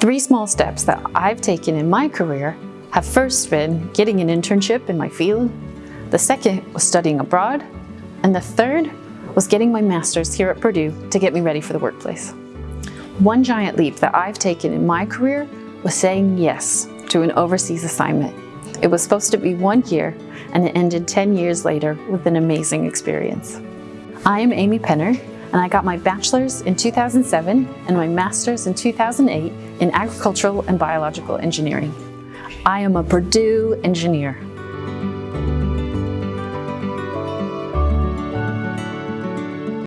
Three small steps that I've taken in my career have first been getting an internship in my field, the second was studying abroad, and the third was getting my master's here at Purdue to get me ready for the workplace. One giant leap that I've taken in my career was saying yes to an overseas assignment. It was supposed to be one year and it ended 10 years later with an amazing experience. I am Amy Penner and I got my bachelor's in 2007 and my master's in 2008 in agricultural and biological engineering. I am a Purdue engineer.